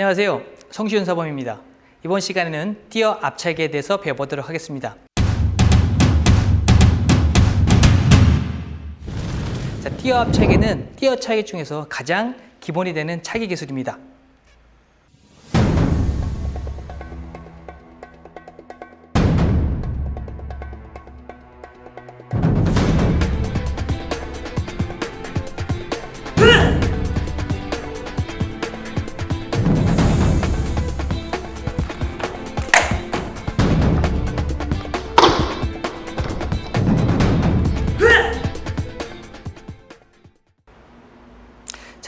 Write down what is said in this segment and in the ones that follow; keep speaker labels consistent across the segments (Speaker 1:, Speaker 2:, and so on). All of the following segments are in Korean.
Speaker 1: 안녕하세요. 성시윤 사범입니다. 이번 시간에는 띄어 앞차기에 대해서 배워보도록 하겠습니다. 자, 띄어 앞차기는 띄어 차기 중에서 가장 기본이 되는 차기 기술입니다.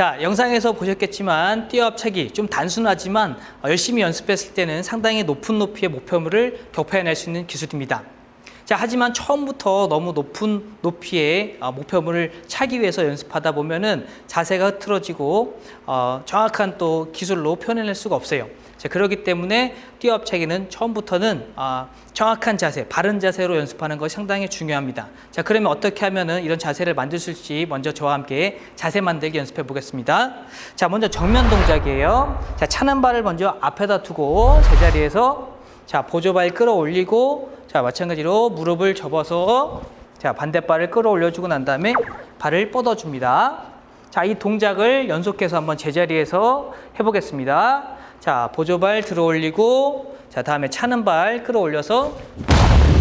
Speaker 1: 자, 영상에서 보셨겠지만 띄어 앞차기 좀 단순하지만 열심히 연습했을 때는 상당히 높은 높이의 목표물을 격파해낼 수 있는 기술입니다. 자, 하지만 처음부터 너무 높은 높이의 어, 목표물을 차기 위해서 연습하다 보면은 자세가 흐트러지고 어, 정확한 또 기술로 표현해낼 수가 없어요. 자, 그렇기 때문에 뛰어압차기는 처음부터는 어, 정확한 자세, 바른 자세로 연습하는 것이 상당히 중요합니다. 자, 그러면 어떻게 하면은 이런 자세를 만들 수 있을지 먼저 저와 함께 자세 만들기 연습해 보겠습니다. 자, 먼저 정면 동작이에요. 자, 차는 발을 먼저 앞에다 두고 제자리에서 자, 보조발 끌어올리고 자, 마찬가지로 무릎을 접어서 자, 반대발을 끌어올려주고 난 다음에 발을 뻗어줍니다. 자, 이 동작을 연속해서 한번 제자리에서 해보겠습니다. 자, 보조발 들어 올리고 자, 다음에 차는 발 끌어올려서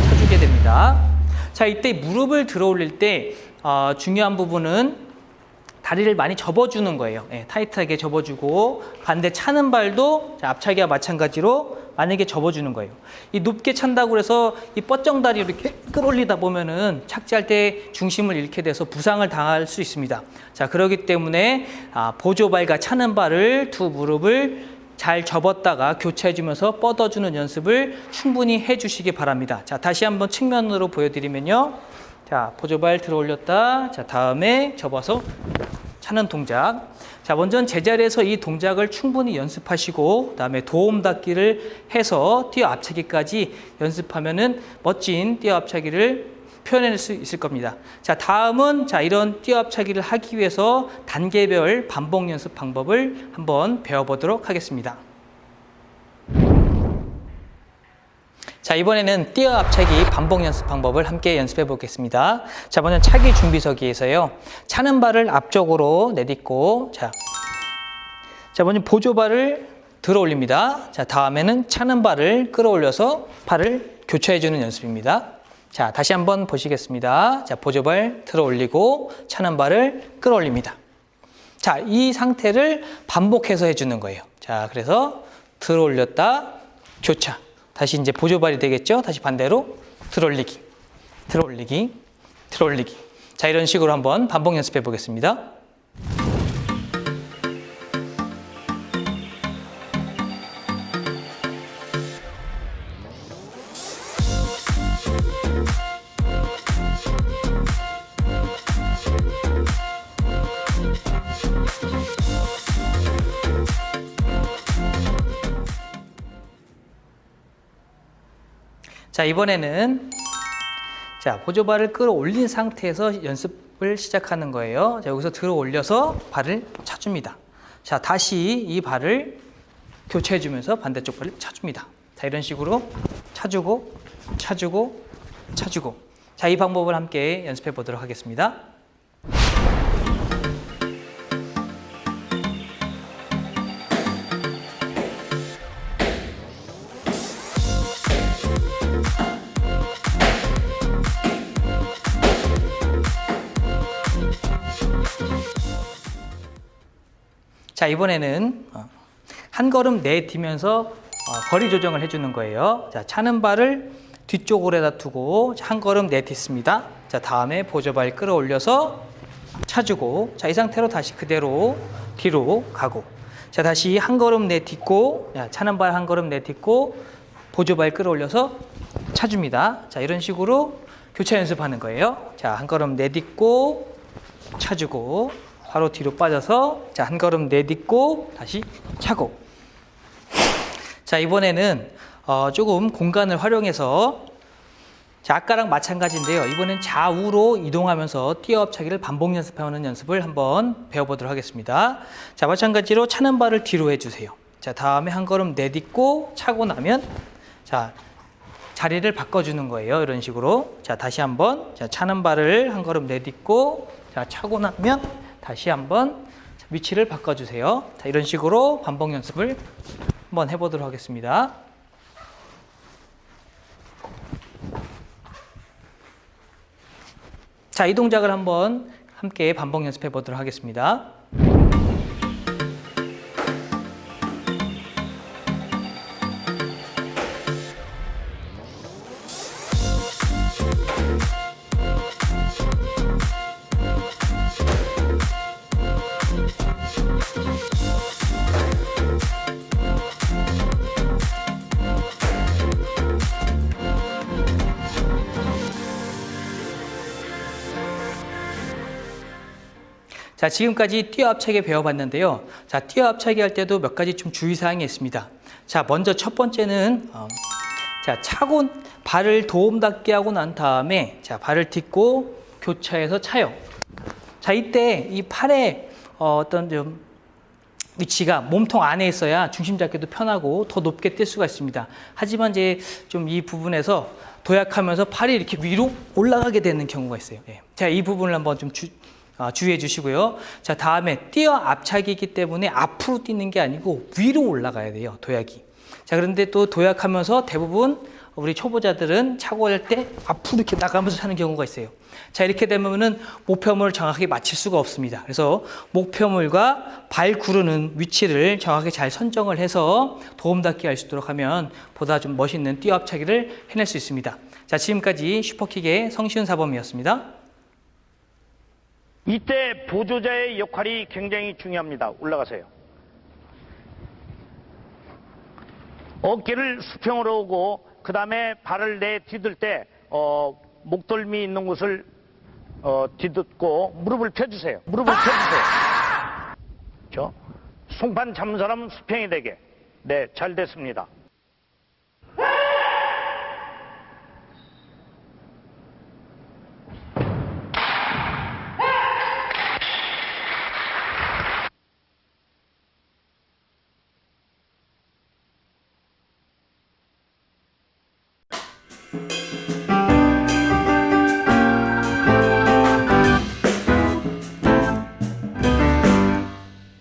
Speaker 1: 쳐주게 됩니다. 자, 이때 무릎을 들어 올릴 때 어, 중요한 부분은 다리를 많이 접어주는 거예요. 네, 타이트하게 접어주고 반대 차는 발도 자, 앞차기와 마찬가지로 만약에 접어주는 거예요. 이 높게 찬다고 해서 이 뻗정 다리 이렇게 끌어올리다 보면은 착지할 때 중심을 잃게 돼서 부상을 당할 수 있습니다. 자, 그렇기 때문에 아, 보조발과 차는 발을 두 무릎을 잘 접었다가 교체해주면서 뻗어주는 연습을 충분히 해주시기 바랍니다. 자, 다시 한번 측면으로 보여드리면요. 자, 보조발 들어 올렸다. 자, 다음에 접어서 차는 동작. 자, 먼저 제자리에서 이 동작을 충분히 연습하시고, 그다음에 도움 닫기를 해서 뛰어 앞차기까지 연습하면은 멋진 뛰어 앞차기를 표현할 수 있을 겁니다. 자, 다음은 자, 이런 뛰어 앞차기를 하기 위해서 단계별 반복 연습 방법을 한번 배워 보도록 하겠습니다. 자, 이번에는 뛰어 앞차기 반복 연습 방법을 함께 연습해 보겠습니다. 자, 먼저 차기 준비서기에서요. 차는 발을 앞쪽으로 내딛고, 자, 자, 먼저 보조발을 들어 올립니다. 자, 다음에는 차는 발을 끌어올려서 발을 교체해주는 연습입니다. 자, 다시 한번 보시겠습니다. 자, 보조발 들어 올리고 차는 발을 끌어올립니다. 자, 이 상태를 반복해서 해주는 거예요. 자, 그래서 들어 올렸다, 교차. 다시 이제 보조발이 되겠죠? 다시 반대로 들어 올리기, 들어 올리기, 들어 올리기. 자, 이런 식으로 한번 반복 연습해 보겠습니다. 자, 이번에는 자, 보조발을 끌어올린 상태에서 연습을 시작하는 거예요. 자, 여기서 들어 올려서 발을 차줍니다. 자, 다시 이 발을 교체해 주면서 반대쪽 발을 차줍니다. 자, 이런 식으로 차주고 차주고 차주고 자, 이 방법을 함께 연습해 보도록 하겠습니다. 자 이번에는 어, 한 걸음 내뛰면서 어, 거리 조정을 해주는 거예요. 자 차는 발을 뒤쪽으로다 두고 한 걸음 내딛습니다. 자 다음에 보조발 끌어올려서 차주고 자 이 상태로 다시 그대로 뒤로 가고 자 다시 한 걸음 내딛고 차는 발 한 걸음 내딛고 보조발 끌어올려서 차줍니다. 자 이런 식으로 교차 연습하는 거예요. 자 한 걸음 내딛고 차주고 바로 뒤로 빠져서 자, 한 걸음 내딛고 다시 차고 자 이번에는 어, 조금 공간을 활용해서 자, 아까랑 마찬가지인데요. 이번엔 좌우로 이동하면서 뛰어 업차기를 반복 연습하는 연습을 한번 배워보도록 하겠습니다. 자, 마찬가지로 차는 발을 뒤로 해주세요. 자, 다음에 한 걸음 내딛고 차고 나면 자, 자리를 바꿔주는 거예요. 이런 식으로. 자, 다시 한번. 자, 차는 발을 한 걸음 내딛고 자, 차고 나면 다시 한번 자, 위치를 바꿔주세요. 자, 이런 식으로 반복 연습을 한번 해보도록 하겠습니다. 자, 이 동작을 한번 함께 반복 연습해 보도록 하겠습니다. 자, 지금까지 뛰어 앞차기 배워봤는데요. 자, 뛰어 앞차기 할 때도 몇 가지 좀 주의사항이 있습니다. 자, 먼저 첫 번째는, 어, 자, 차고 발을 도움 닿게 하고 난 다음에, 자, 발을 딛고 교차해서 차요. 자, 이때 이 팔의 어, 어떤 좀 위치가 몸통 안에 있어야 중심 잡기도 편하고 더 높게 뛸 수가 있습니다. 하지만 이제 좀 이 부분에서 도약하면서 팔이 이렇게 위로 올라가게 되는 경우가 있어요. 예. 자, 이 부분을 한번 좀 주, 아, 주의해 주시고요. 자, 다음에 뛰어 앞차기이기 때문에 앞으로 뛰는 게 아니고 위로 올라가야 돼요. 도약이. 자, 그런데 또 도약하면서 대부분 우리 초보자들은 차고 할때 앞으로 이렇게 나가면서 차는 경우가 있어요. 자, 이렇게 되면은 목표물을 정확하게 맞출 수가 없습니다. 그래서 목표물과 발 구르는 위치를 정확하게 잘 선정을 해서 도움닫기 할 수 있도록 하면 보다 좀 멋있는 뛰어 앞차기를 해낼 수 있습니다. 자, 지금까지 슈퍼킥의 성시훈 사범이었습니다.
Speaker 2: 이때 보조자의 역할이 굉장히 중요합니다. 올라가세요. 어깨를 수평으로 오고 그 다음에 발을 내 뒤들 때 어, 목덜미 있는 곳을 어, 뒤듣고 무릎을 펴주세요. 무릎을 펴주세요. 저 송판 잡는 사람은 수평이 되게. 네, 잘 됐습니다.